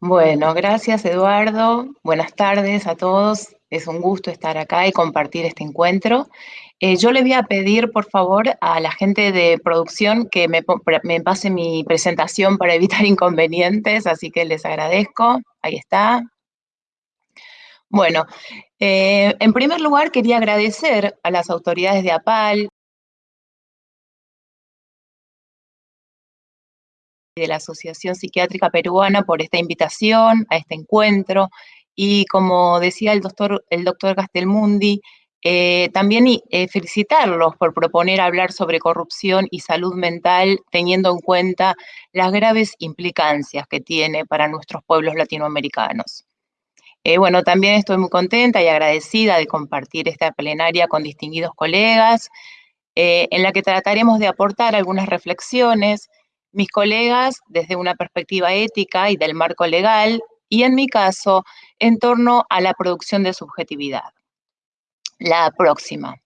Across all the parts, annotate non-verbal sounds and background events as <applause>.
Bueno, gracias Eduardo. Buenas tardes a todos. Es un gusto estar acá y compartir este encuentro. Eh, yo le voy a pedir, por favor, a la gente de producción que me, pase mi presentación para evitar <laughs> inconvenientes, así que les agradezco. Ahí está. Bueno, eh, en primer lugar quería agradecer a las autoridades de APAL, de la Asociación Psiquiátrica Peruana por esta invitación a este encuentro y como decía el doctor, el doctor Castelmundi, eh, también eh, felicitarlos por proponer hablar sobre corrupción y salud mental teniendo en cuenta las graves implicancias que tiene para nuestros pueblos latinoamericanos. Eh, bueno, también estoy muy contenta y agradecida de compartir esta plenaria con distinguidos colegas, en la que trataremos de aportar algunas reflexiones mis colegas desde una perspectiva ética y del marco legal, y en mi caso, en torno a la producción de subjetividad. La próxima.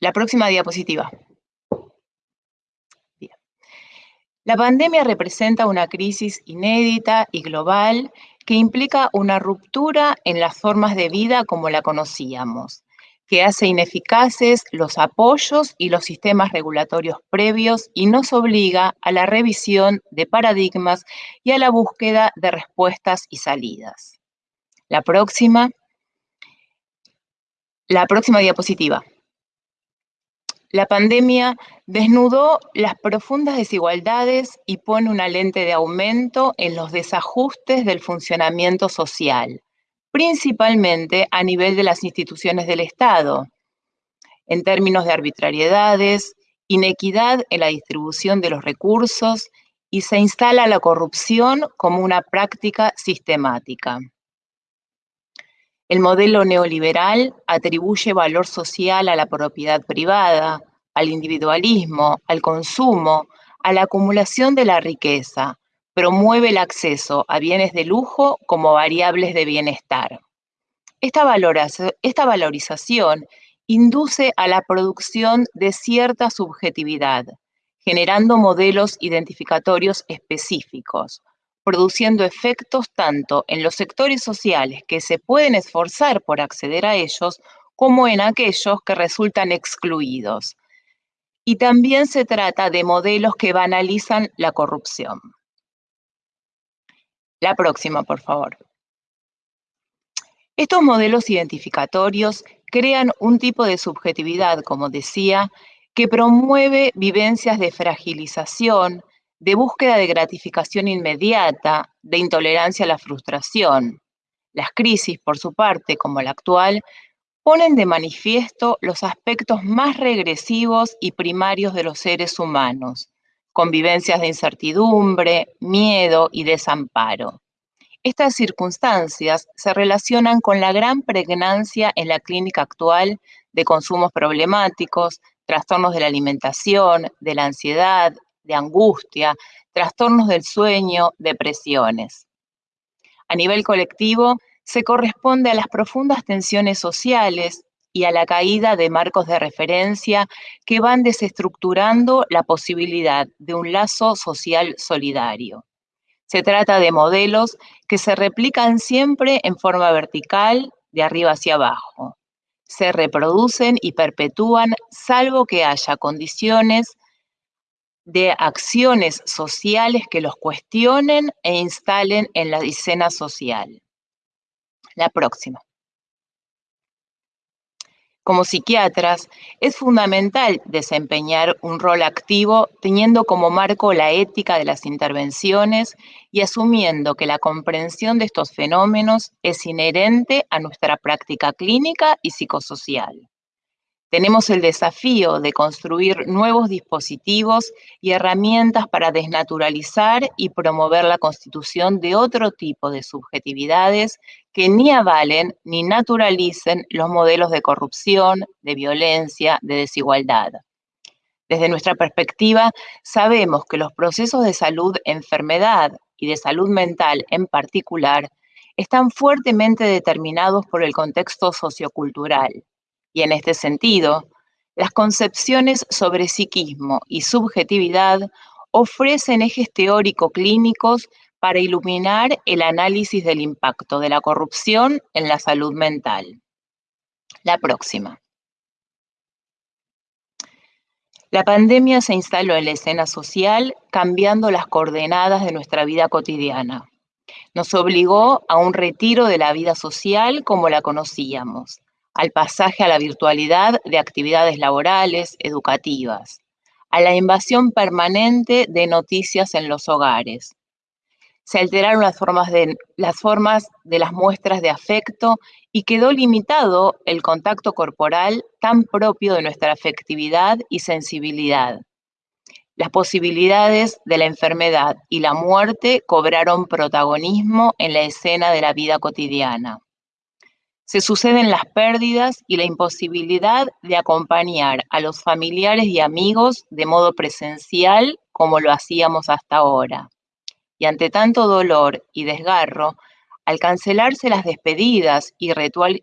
La próxima diapositiva. La pandemia representa una crisis inédita y global que implica una ruptura en las formas de vida como la conocíamos, que hace ineficaces los apoyos y los sistemas regulatorios previos y nos obliga a la revisión de paradigmas y a la búsqueda de respuestas y salidas. La próxima. La próxima diapositiva. La pandemia desnudó las profundas desigualdades y pone una lente de aumento en los desajustes del funcionamiento social, principalmente a nivel de las instituciones del Estado, en términos de arbitrariedades, inequidad en la distribución de los recursos y se instala la corrupción como una práctica sistemática. El modelo neoliberal atribuye valor social a la propiedad privada, al individualismo, al consumo, a la acumulación de la riqueza, promueve el acceso a bienes de lujo como variables de bienestar. Esta, valorización induce a la producción de cierta subjetividad, generando modelos identificatorios específicos, produciendo efectos tanto en los sectores sociales que se pueden esforzar por acceder a ellos, como en aquellos que resultan excluidos. Y también se trata de modelos que banalizan la corrupción. La próxima, por favor. Estos modelos identificatorios crean un tipo de subjetividad, como decía, que promueve vivencias de fragilización, de búsqueda de gratificación inmediata, de intolerancia a la frustración. Las crisis, por su parte, como la actual, ponen de manifiesto los aspectos más regresivos y primarios de los seres humanos, convivencias de incertidumbre, miedo y desamparo. Estas circunstancias se relacionan con la gran pregnancia en la clínica actual de consumos problemáticos, trastornos de la alimentación, de la ansiedad, de angustia, trastornos del sueño, depresiones. A nivel colectivo, se corresponde a las profundas tensiones sociales, y a la caída de marcos de referencia que van desestructurando la posibilidad de un lazo social solidario. Se trata de modelos que se replican siempre en forma vertical, de arriba hacia abajo. Se reproducen y perpetúan salvo que haya condiciones de acciones sociales que los cuestionen e instalen en la escena social. La próxima. Como psiquiatras, es fundamental desempeñar un rol activo teniendo como marco la ética de las intervenciones y asumiendo que la comprensión de estos fenómenos es inherente a nuestra práctica clínica y psicosocial. Tenemos el desafío de construir nuevos dispositivos y herramientas para desnaturalizar y promover la constitución de otro tipo de subjetividades que ni avalen ni naturalicen los modelos de corrupción, de violencia, de desigualdad. Desde nuestra perspectiva, sabemos que los procesos de salud, enfermedad y de salud mental en particular están fuertemente determinados por el contexto sociocultural y en este sentido, las concepciones sobre psiquismo y subjetividad ofrecen ejes teórico-clínicos para iluminar el análisis del impacto de la corrupción en la salud mental. La próxima. La pandemia se instaló en la escena social cambiando las coordenadas de nuestra vida cotidiana. Nos obligó a un retiro de la vida social como la conocíamos, al pasaje a la virtualidad de actividades laborales, educativas, a la invasión permanente de noticias en los hogares, se alteraron las formas, de, las muestras de afecto y quedó limitado el contacto corporal tan propio de nuestra afectividad y sensibilidad. Las posibilidades de la enfermedad y la muerte cobraron protagonismo en la escena de la vida cotidiana. Se suceden las pérdidas y la imposibilidad de acompañar a los familiares y amigos de modo presencial como lo hacíamos hasta ahora y ante tanto dolor y desgarro, al cancelarse las despedidas y,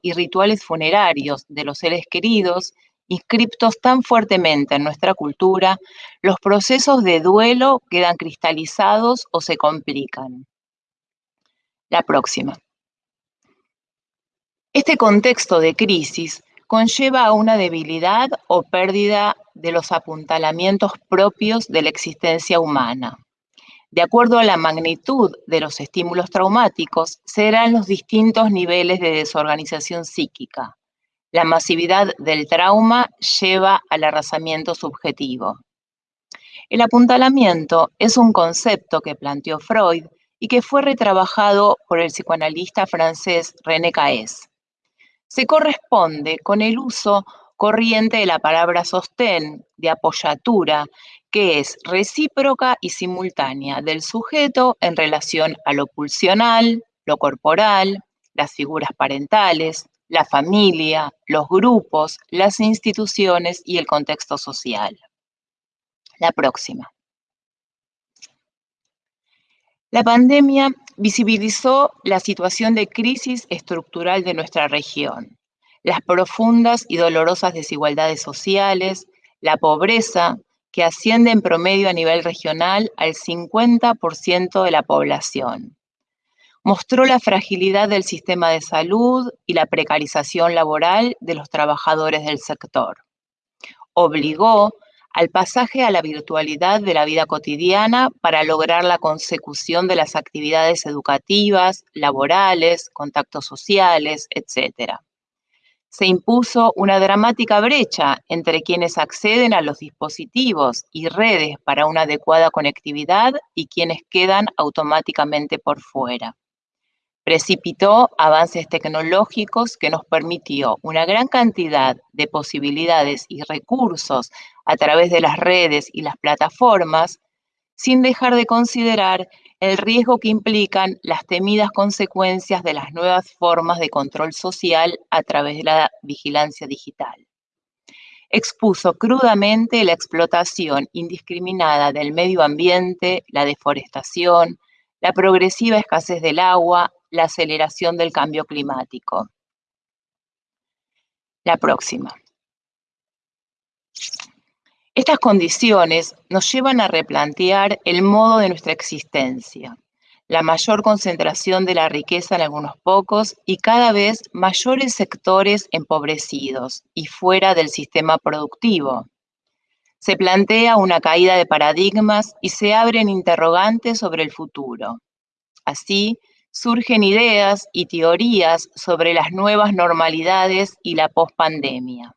y rituales funerarios de los seres queridos, inscriptos tan fuertemente en nuestra cultura, los procesos de duelo quedan cristalizados o se complican. La próxima. Este contexto de crisis conlleva a una debilidad o pérdida de los apuntalamientos propios de la existencia humana. De acuerdo a la magnitud de los estímulos traumáticos, serán los distintos niveles de desorganización psíquica. La masividad del trauma lleva al arrasamiento subjetivo. El apuntalamiento es un concepto que planteó Freud y que fue retrabajado por el psicoanalista francés René Caes. Se corresponde con el uso corriente de la palabra sostén, de apoyatura, que es recíproca y simultánea del sujeto en relación a lo pulsional, lo corporal, las figuras parentales, la familia, los grupos, las instituciones y el contexto social. La próxima. La pandemia visibilizó la situación de crisis estructural de nuestra región, las profundas y dolorosas desigualdades sociales, la pobreza, que asciende en promedio a nivel regional al 50% de la población. Mostró la fragilidad del sistema de salud y la precarización laboral de los trabajadores del sector. Obligó al pasaje a la virtualidad de la vida cotidiana para lograr la consecución de las actividades educativas, laborales, contactos sociales, etc se impuso una dramática brecha entre quienes acceden a los dispositivos y redes para una adecuada conectividad y quienes quedan automáticamente por fuera. Precipitó avances tecnológicos que nos permitió una gran cantidad de posibilidades y recursos a través de las redes y las plataformas, sin dejar de considerar el riesgo que implican las temidas consecuencias de las nuevas formas de control social a través de la vigilancia digital. Expuso crudamente la explotación indiscriminada del medio ambiente, la deforestación, la progresiva escasez del agua, la aceleración del cambio climático. La próxima. Estas condiciones nos llevan a replantear el modo de nuestra existencia, la mayor concentración de la riqueza en algunos pocos y cada vez mayores sectores empobrecidos y fuera del sistema productivo. Se plantea una caída de paradigmas y se abren interrogantes sobre el futuro. Así, surgen ideas y teorías sobre las nuevas normalidades y la pospandemia.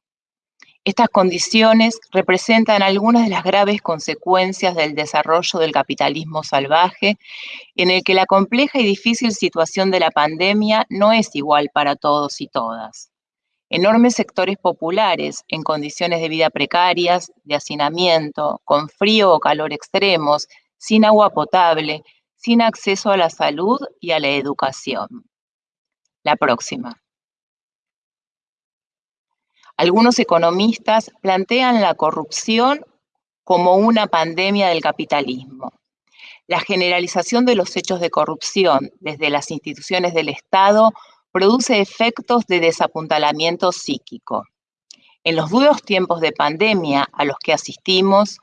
Estas condiciones representan algunas de las graves consecuencias del desarrollo del capitalismo salvaje, en el que la compleja y difícil situación de la pandemia no es igual para todos y todas. Enormes sectores populares en condiciones de vida precarias, de hacinamiento, con frío o calor extremos, sin agua potable, sin acceso a la salud y a la educación. La próxima. Algunos economistas plantean la corrupción como una pandemia del capitalismo. La generalización de los hechos de corrupción desde las instituciones del Estado produce efectos de desapuntalamiento psíquico. En los duros tiempos de pandemia a los que asistimos,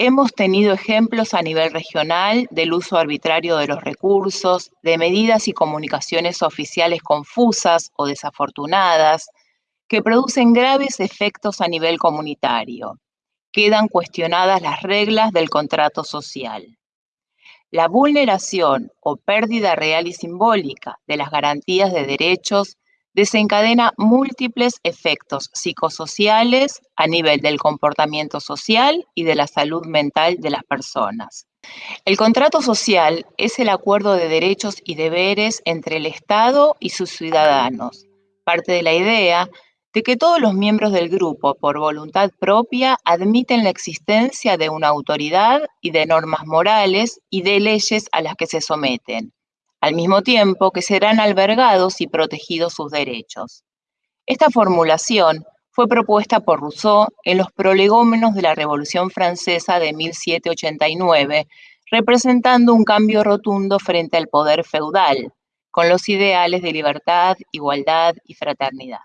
Hemos tenido ejemplos a nivel regional del uso arbitrario de los recursos, de medidas y comunicaciones oficiales confusas o desafortunadas, que producen graves efectos a nivel comunitario. Quedan cuestionadas las reglas del contrato social. La vulneración o pérdida real y simbólica de las garantías de derechos desencadena múltiples efectos psicosociales a nivel del comportamiento social y de la salud mental de las personas. El contrato social es el acuerdo de derechos y deberes entre el Estado y sus ciudadanos. Parte de la idea de que todos los miembros del grupo, por voluntad propia, admiten la existencia de una autoridad y de normas morales y de leyes a las que se someten, al mismo tiempo que serán albergados y protegidos sus derechos. Esta formulación fue propuesta por Rousseau en los prolegómenos de la Revolución Francesa de 1789, representando un cambio rotundo frente al poder feudal, con los ideales de libertad, igualdad y fraternidad.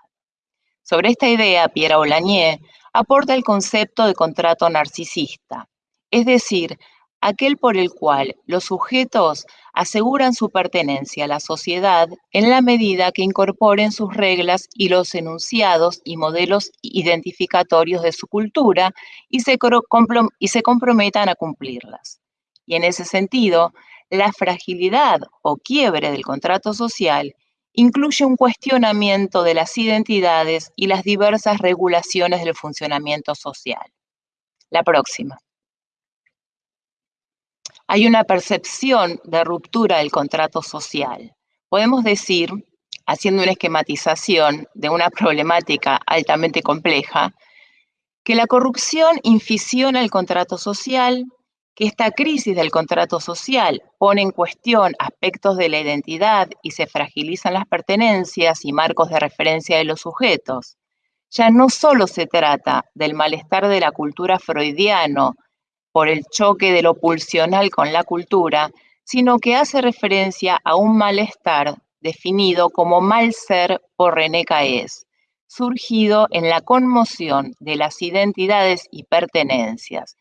Sobre esta idea, Pierre Aulagnier aporta el concepto de contrato narcisista, es decir, aquel por el cual los sujetos aseguran su pertenencia a la sociedad en la medida que incorporen sus reglas y los enunciados y modelos identificatorios de su cultura y se, comprometan a cumplirlas. Y en ese sentido, la fragilidad o quiebre del contrato social incluye un cuestionamiento de las identidades y las diversas regulaciones del funcionamiento social. La próxima. Hay una percepción de ruptura del contrato social. Podemos decir, haciendo una esquematización de una problemática altamente compleja, que la corrupción infisiona el contrato social, que esta crisis del contrato social pone en cuestión aspectos de la identidad y se fragilizan las pertenencias y marcos de referencia de los sujetos. Ya no solo se trata del malestar de la cultura freudiano por el choque de lo pulsional con la cultura, sino que hace referencia a un malestar definido como mal ser por René Caes, surgido en la conmoción de las identidades y pertenencias,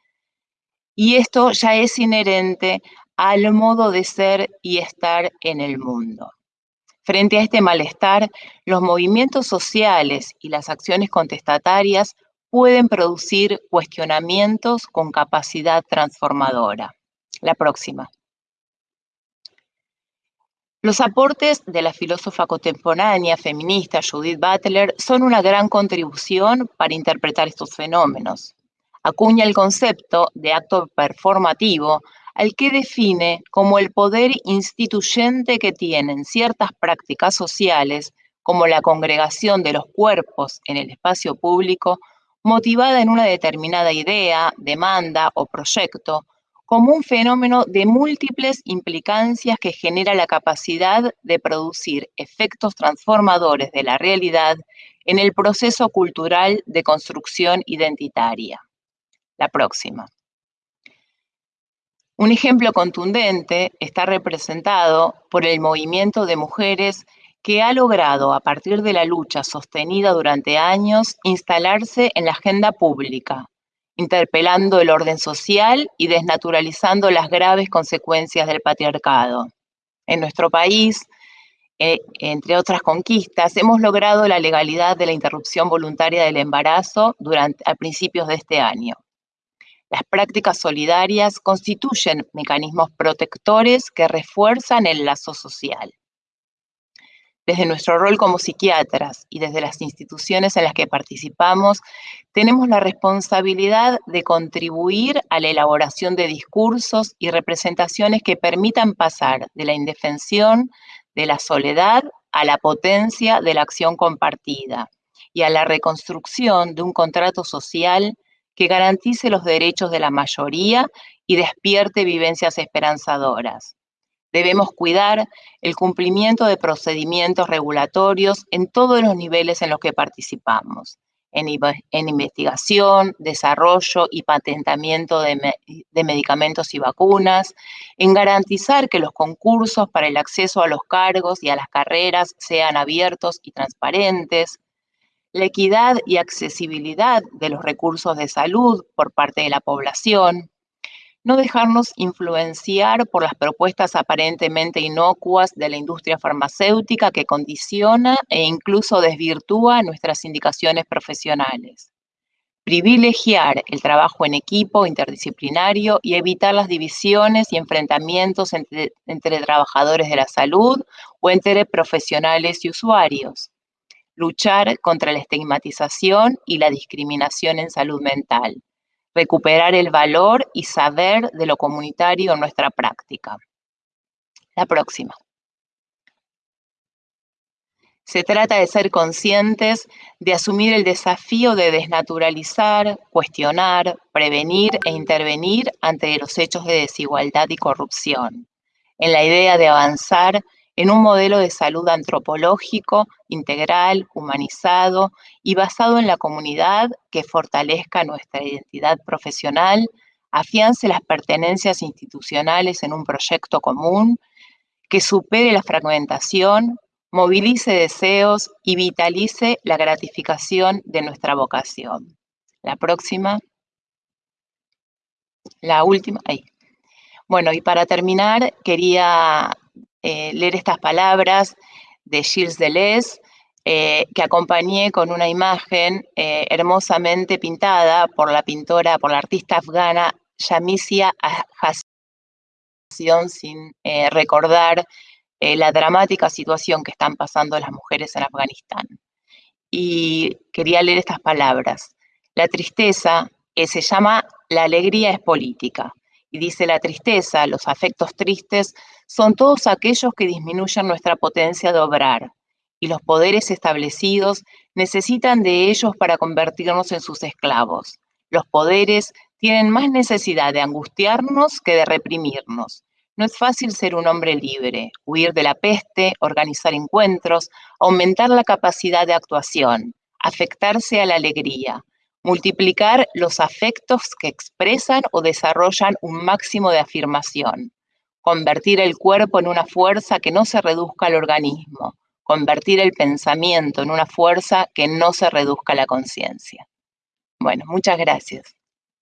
y esto ya es inherente al modo de ser y estar en el mundo. Frente a este malestar, los movimientos sociales y las acciones contestatarias pueden producir cuestionamientos con capacidad transformadora. La próxima. Los aportes de la filósofa contemporánea feminista Judith Butler son una gran contribución para interpretar estos fenómenos acuña el concepto de acto performativo al que define como el poder instituyente que tienen ciertas prácticas sociales, como la congregación de los cuerpos en el espacio público, motivada en una determinada idea, demanda o proyecto, como un fenómeno de múltiples implicancias que genera la capacidad de producir efectos transformadores de la realidad en el proceso cultural de construcción identitaria la próxima. Un ejemplo contundente está representado por el movimiento de mujeres que ha logrado, a partir de la lucha sostenida durante años, instalarse en la agenda pública, interpelando el orden social y desnaturalizando las graves consecuencias del patriarcado. En nuestro país, eh, entre otras conquistas, hemos logrado la legalidad de la interrupción voluntaria del embarazo durante, a principios de este año. Las prácticas solidarias constituyen mecanismos protectores que refuerzan el lazo social. Desde nuestro rol como psiquiatras y desde las instituciones en las que participamos, tenemos la responsabilidad de contribuir a la elaboración de discursos y representaciones que permitan pasar de la indefensión, de la soledad, a la potencia de la acción compartida y a la reconstrucción de un contrato social que garantice los derechos de la mayoría y despierte vivencias esperanzadoras. Debemos cuidar el cumplimiento de procedimientos regulatorios en todos los niveles en los que participamos, en, investigación, desarrollo y patentamiento de, medicamentos y vacunas, en garantizar que los concursos para el acceso a los cargos y a las carreras sean abiertos y transparentes, la equidad y accesibilidad de los recursos de salud por parte de la población, no dejarnos influenciar por las propuestas aparentemente inocuas de la industria farmacéutica que condiciona e incluso desvirtúa nuestras indicaciones profesionales. Privilegiar el trabajo en equipo interdisciplinario y evitar las divisiones y enfrentamientos entre, trabajadores de la salud o entre profesionales y usuarios. Luchar contra la estigmatización y la discriminación en salud mental recuperar el valor y saber de lo comunitario en nuestra práctica. La próxima. Se trata de ser conscientes de asumir el desafío de desnaturalizar, cuestionar, prevenir e intervenir ante los hechos de desigualdad y corrupción, en la idea de avanzar en un modelo de salud antropológico, integral, humanizado y basado en la comunidad que fortalezca nuestra identidad profesional, afiance las pertenencias institucionales en un proyecto común, que supere la fragmentación, movilice deseos y vitalice la gratificación de nuestra vocación. La próxima. La última. Ahí. Bueno, y para terminar, quería eh, leer estas palabras de Gilles Deleuze, eh, que acompañé con una imagen eh, hermosamente pintada por la pintora, por la artista afgana Yamisia Hassan, sin recordar la dramática situación que están pasando las mujeres en Afganistán. Y quería leer estas palabras. La tristeza se llama La alegría es política. Y dice la tristeza, los afectos tristes, son todos aquellos que disminuyen nuestra potencia de obrar, y los poderes establecidos necesitan de ellos para convertirnos en sus esclavos. Los poderes tienen más necesidad de angustiarnos que de reprimirnos. No es fácil ser un hombre libre, huir de la peste, organizar encuentros, aumentar la capacidad de actuación, afectarse a la alegría, multiplicar los afectos que expresan o desarrollan un máximo de afirmación, convertir el cuerpo en una fuerza que no se reduzca al organismo, convertir el pensamiento en una fuerza que no se reduzca a la conciencia. Bueno, muchas gracias.